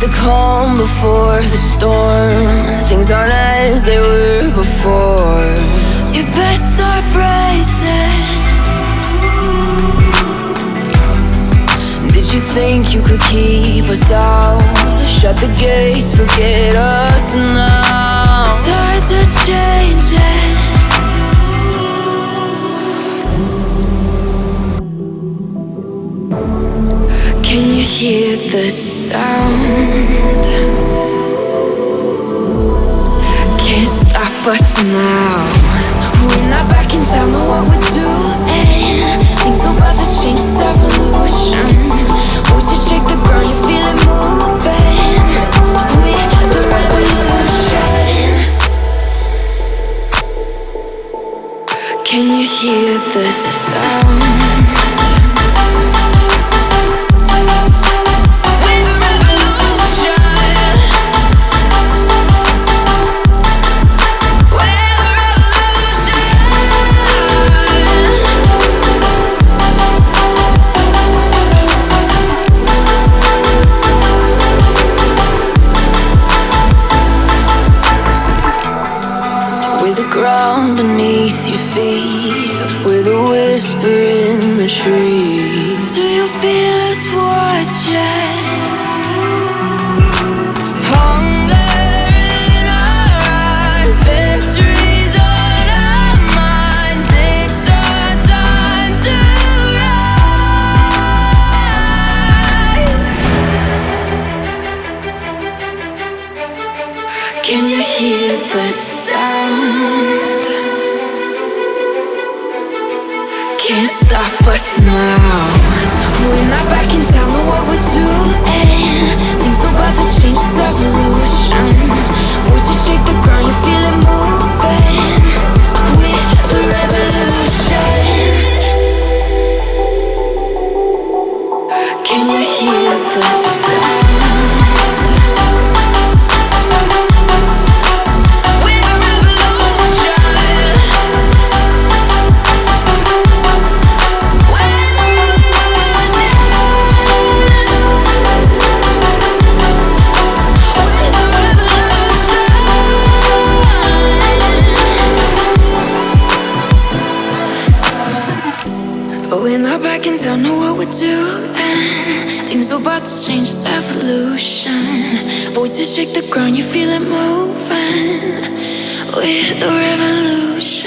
the calm before the storm. Things aren't as they were before. You best start bracing. Did you think you could keep us out? Shut the gates, forget us now. It's hard to hear the sound? Can't stop us now. We're not back in town, know what we're doing. Things are about to change, it's evolution. Voices shake the ground, you feel it moving. We're the revolution. Can you hear the sound? Ground beneath your feet, with a whisper in the trees. Do you feel us watching? Hunger in our eyes, Can you hear the sound? Can't stop us now. We're not back in town, revolution. We're not back in town, know what we're doing. Things are about to change, it's evolution. Voices shake the ground, you feel it moving. We're the revolution.